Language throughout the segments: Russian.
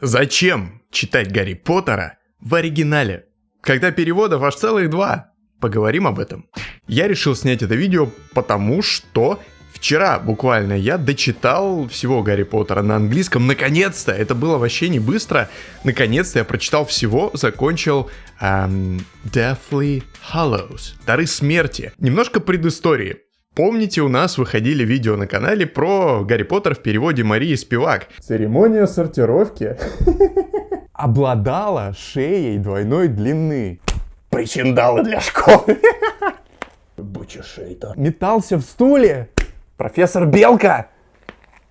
Зачем читать Гарри Поттера в оригинале? Когда переводов аж целых два. Поговорим об этом. Я решил снять это видео, потому что Вчера буквально я дочитал всего Гарри Поттера на английском. Наконец-то! Это было вообще не быстро. Наконец-то я прочитал всего, закончил эм, Deathly Hallows. Дары смерти. Немножко предыстории. Помните, у нас выходили видео на канале про Гарри Поттер в переводе Марии Спивак. Церемония сортировки обладала шеей двойной длины. Причиндалы для школы. Буча шейта. Метался в стуле. Профессор Белка.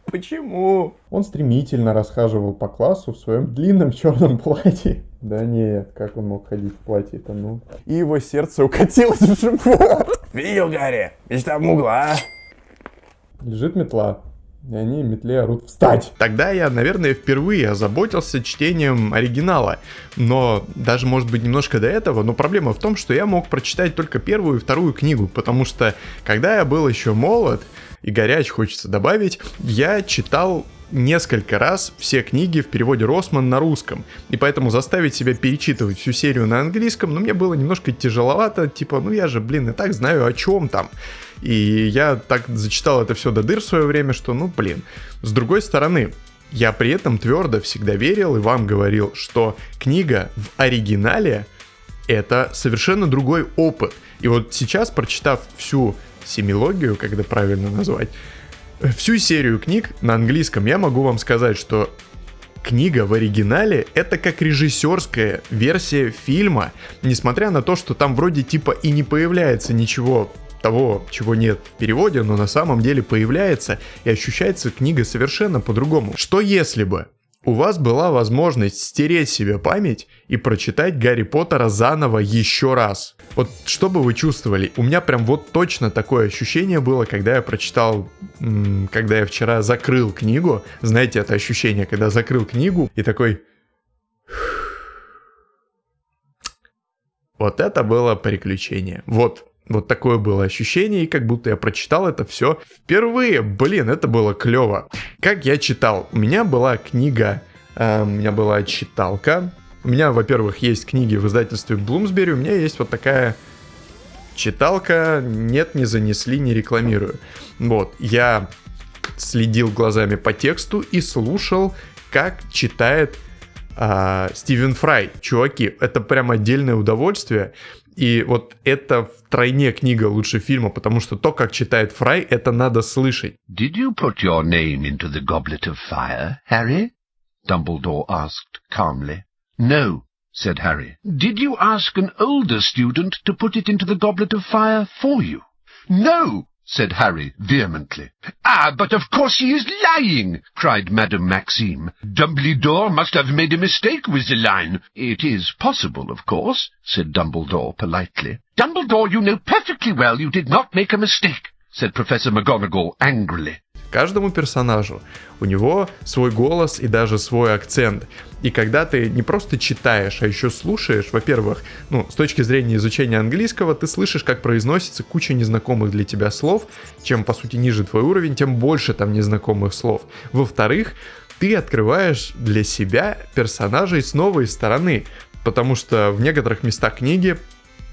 Почему? Он стремительно расхаживал по классу в своем длинном черном платье. Да нет, как он мог ходить в платье-то, ну. И его сердце укатилось в живот. Видел, Гарри? Ведь там угла. Лежит метла. И они метле орут «Встать!». Тогда я, наверное, впервые озаботился чтением оригинала. Но даже, может быть, немножко до этого. Но проблема в том, что я мог прочитать только первую и вторую книгу. Потому что, когда я был еще молод и горяч, хочется добавить, я читал несколько раз все книги в переводе Росман на русском. И поэтому заставить себя перечитывать всю серию на английском, ну, мне было немножко тяжеловато. Типа, ну, я же, блин, и так знаю, о чем там. И я так зачитал это все до дыр в свое время, что, ну, блин. С другой стороны, я при этом твердо всегда верил и вам говорил, что книга в оригинале это совершенно другой опыт. И вот сейчас, прочитав всю семилогию, когда правильно назвать, всю серию книг на английском, я могу вам сказать, что книга в оригинале это как режиссерская версия фильма, несмотря на то, что там вроде типа и не появляется ничего того, чего нет в переводе, но на самом деле появляется и ощущается книга совершенно по-другому. Что если бы у вас была возможность стереть себе память и прочитать Гарри Поттера заново еще раз. Вот что бы вы чувствовали? У меня прям вот точно такое ощущение было, когда я прочитал, когда я вчера закрыл книгу. Знаете, это ощущение, когда закрыл книгу и такой... Вот это было приключение. Вот, вот такое было ощущение, и как будто я прочитал это все впервые. Блин, это было клево. Как я читал? У меня была книга, э, у меня была читалка. У меня, во-первых, есть книги в издательстве Bloomsbury, у меня есть вот такая читалка. Нет, не занесли, не рекламирую. Вот, я следил глазами по тексту и слушал, как читает а, Стивен Фрай. Чуваки, это прям отдельное удовольствие. И вот это втройне книга лучше фильма, потому что то, как читает Фрай, это надо слышать. Did you put your name into the goblet of fire, Harry? Dumbledore asked calmly. No, said Harry. Did you ask an older student to put it into the goblet of fire for you? No, said Harry vehemently. Ah, but of course he is lying, cried Madame Maxime. Dumbledore must have made a mistake with the line. It is possible, of course, said Dumbledore politely. Dumbledore, you know perfectly well you did not make a mistake, said Professor McGonagall angrily. Каждому персонажу у него свой голос и даже свой акцент. И когда ты не просто читаешь, а еще слушаешь, во-первых, ну, с точки зрения изучения английского, ты слышишь, как произносится куча незнакомых для тебя слов. Чем, по сути, ниже твой уровень, тем больше там незнакомых слов. Во-вторых, ты открываешь для себя персонажей с новой стороны, потому что в некоторых местах книги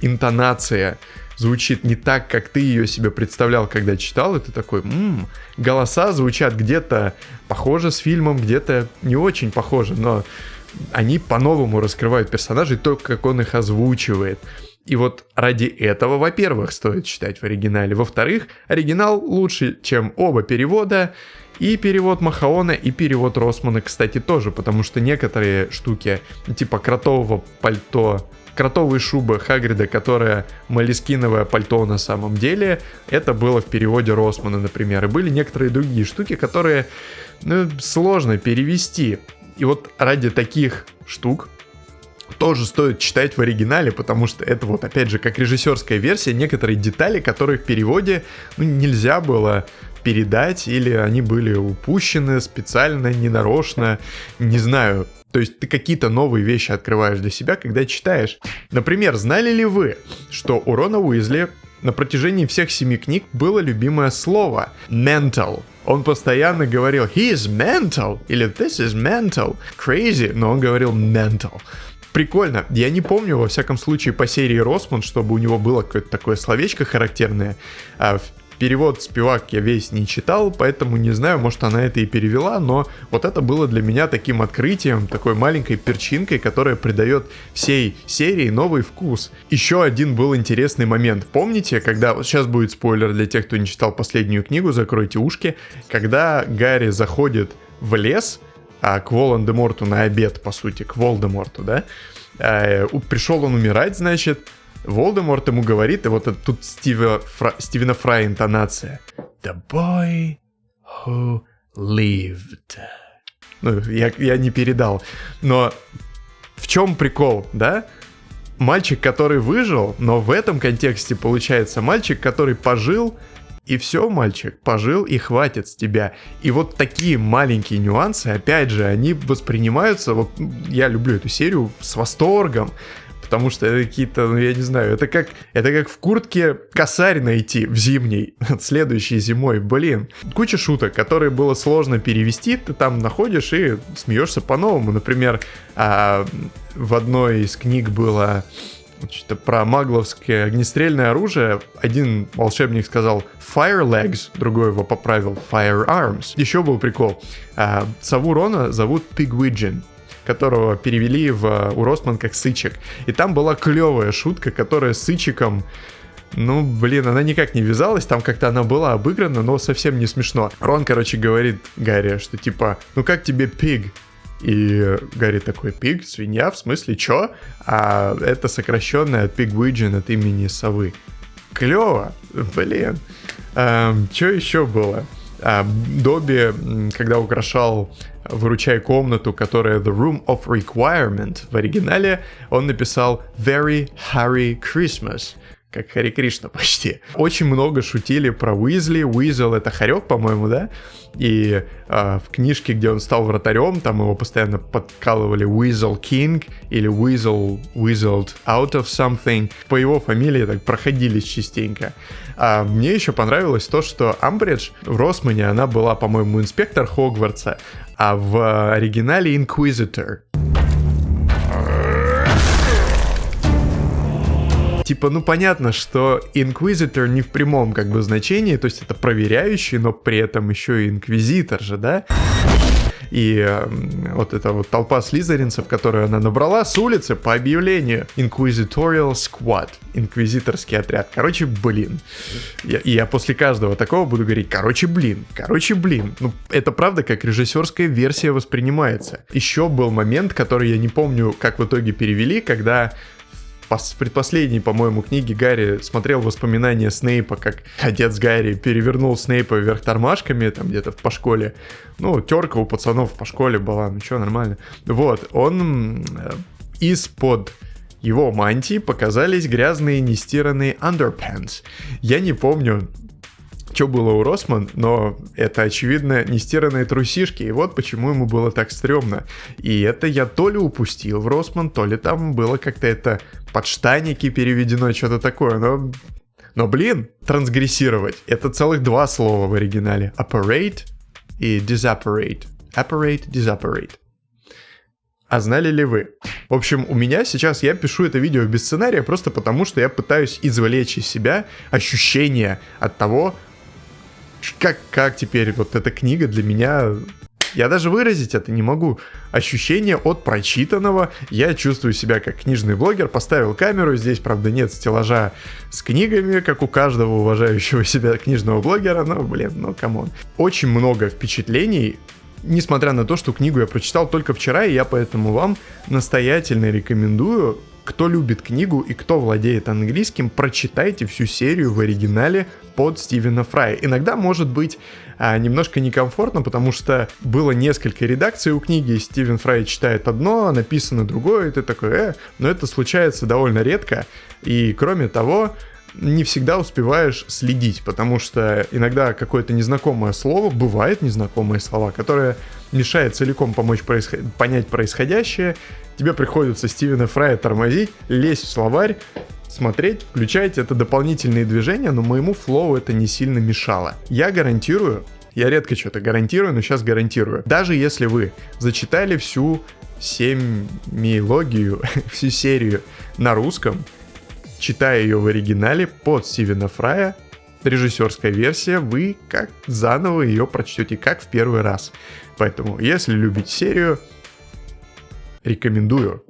интонация звучит не так, как ты ее себе представлял, когда читал, и ты такой, м-м, голоса звучат где-то похоже с фильмом, где-то не очень похоже, но они по-новому раскрывают персонажей, то, как он их озвучивает. И вот ради этого, во-первых, стоит читать в оригинале. Во-вторых, оригинал лучше, чем оба перевода. И перевод Махаона, и перевод Росмана, кстати, тоже, потому что некоторые штуки, типа кротового пальто кротовые шубы Хагрида, которая малискиновое пальто на самом деле, это было в переводе Росмана, например. И были некоторые другие штуки, которые ну, сложно перевести. И вот ради таких штук тоже стоит читать в оригинале, потому что это вот опять же как режиссерская версия, некоторые детали, которые в переводе ну, нельзя было передать, или они были упущены специально, ненарочно, не знаю. То есть ты какие-то новые вещи открываешь для себя, когда читаешь. Например, знали ли вы, что у Рона Уизли на протяжении всех семи книг было любимое слово mental. Он постоянно говорил he is mental или this is mental, crazy, но он говорил mental. Прикольно. Я не помню, во всяком случае, по серии Росман, чтобы у него было какое-то такое словечко характерное. А перевод спивак я весь не читал, поэтому не знаю, может она это и перевела, но вот это было для меня таким открытием, такой маленькой перчинкой, которая придает всей серии новый вкус. Еще один был интересный момент. Помните, когда... Вот сейчас будет спойлер для тех, кто не читал последнюю книгу, закройте ушки. Когда Гарри заходит в лес, а, к Волан-де-Морту на обед, по сути, к Волдеморту, да? А, пришел он умирать, значит, Волдеморт ему говорит, и вот тут Стива Фра, Стивена Фрая интонация. The boy who lived. Ну, я, я не передал. Но в чем прикол, да? Мальчик, который выжил, но в этом контексте получается мальчик, который пожил, и все, мальчик, пожил и хватит с тебя. И вот такие маленькие нюансы, опять же, они воспринимаются, вот я люблю эту серию с восторгом, потому что это какие-то, ну я не знаю, это как, это как в куртке косарь найти в зимней, следующей зимой, блин. Куча шуток, которые было сложно перевести, ты там находишь и смеешься по-новому. Например, а, в одной из книг было что-то про магловское огнестрельное оружие. Один волшебник сказал Fire Legs, другой его поправил Firearms. Еще был прикол. А, сову Рона зовут Pigwidgeon которого перевели в, у Росман как Сычек. И там была клевая шутка, которая Сычиком ну, блин, она никак не вязалась, там как-то она была обыграна, но совсем не смешно. Рон, короче, говорит Гарри, что типа, ну как тебе пиг? И Гарри такой, пиг, свинья, в смысле, чё? А это сокращенное от Pigwidgeon от имени совы. Клево, блин. Эм, что еще было? А, Добби, когда украшал «Выручай комнату», которая «The Room of Requirement» в оригинале, он написал «Very Harry Christmas», как Хари Кришна почти. Очень много шутили про Уизли. Уизел это Харек, по-моему, да? И э, в книжке, где он стал вратарем, там его постоянно подкалывали Weasel King или Weasel Weaseled out of something. По его фамилии так проходились частенько. А мне еще понравилось то, что Амбридж в Росмане, она была, по-моему, инспектор Хогвартса, а в оригинале Inquisitor. Типа, ну понятно, что Inquisitor не в прямом как бы значении, то есть это проверяющий, но при этом еще и инквизитор же, да? И э, вот эта вот толпа слизеринцев, которую она набрала с улицы по объявлению Inquisitorial Squad, инквизиторский отряд. Короче, блин. Я, и я после каждого такого буду говорить, короче, блин, короче, блин. Ну, это правда как режиссерская версия воспринимается. Еще был момент, который я не помню, как в итоге перевели, когда в предпоследней, по-моему, книге Гарри смотрел воспоминания Снейпа, как отец Гарри перевернул Снейпа вверх тормашками, там где-то по школе. Ну, терка у пацанов по школе была, ну что, нормально. Вот, он из-под его мантии показались грязные нестиранные underpants. Я не помню, что было у Росман, но это, очевидно, нестиранные трусишки, и вот почему ему было так стрёмно. И это я то ли упустил в Росман, то ли там было как-то это подштанники переведено, что-то такое, но... Но, блин, трансгрессировать — это целых два слова в оригинале. Operate и disapparate. Apparate, disapparate. А знали ли вы? В общем, у меня сейчас, я пишу это видео без сценария просто потому, что я пытаюсь извлечь из себя ощущение от того, как, как теперь вот эта книга для меня... Я даже выразить это не могу. Ощущение от прочитанного. Я чувствую себя как книжный блогер. Поставил камеру. Здесь, правда, нет стеллажа с книгами, как у каждого уважающего себя книжного блогера. Но, блин, ну, come on. Очень много впечатлений несмотря на то, что книгу я прочитал только вчера, и я поэтому вам настоятельно рекомендую кто любит книгу и кто владеет английским, прочитайте всю серию в оригинале под Стивена Фрая. Иногда может быть а, немножко некомфортно, потому что было несколько редакций у книги, Стивен Фрай читает одно, а написано другое, и ты такой, э, но это случается довольно редко. И кроме того, не всегда успеваешь следить, потому что иногда какое-то незнакомое слово, бывает незнакомые слова, которые мешает целиком помочь происход... понять происходящее, тебе приходится Стивена Фрая тормозить, лезть в словарь, смотреть, включать, это дополнительные движения, но моему флоу это не сильно мешало. Я гарантирую, Я редко что-то гарантирую, но сейчас гарантирую. Даже если вы зачитали всю семилогию, всю серию на русском, читая ее в оригинале под Стивена Фрая, режиссерская версия, вы как заново ее прочтете, как в первый раз. Поэтому, если любите серию, рекомендую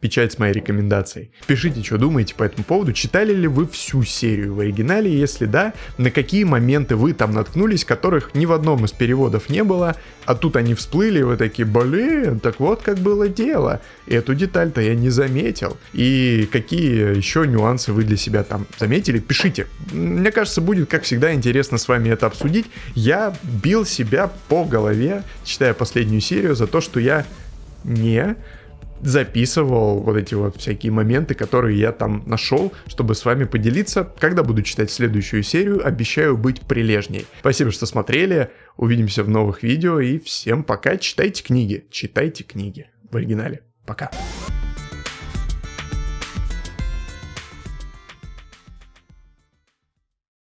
печать с моей рекомендацией. Пишите, что думаете по этому поводу. Читали ли вы всю серию в оригинале? Если да, на какие моменты вы там наткнулись, которых ни в одном из переводов не было, а тут они всплыли, вы такие, блин, так вот как было дело. Эту деталь-то я не заметил. И какие еще нюансы вы для себя там заметили? Пишите. Мне кажется, будет, как всегда, интересно с вами это обсудить. Я бил себя по голове, читая последнюю серию, за то, что я не записывал вот эти вот всякие моменты, которые я там нашел, чтобы с вами поделиться. Когда буду читать следующую серию, обещаю быть прилежней. Спасибо, что смотрели. Увидимся в новых видео и всем пока. Читайте книги. Читайте книги в оригинале. Пока.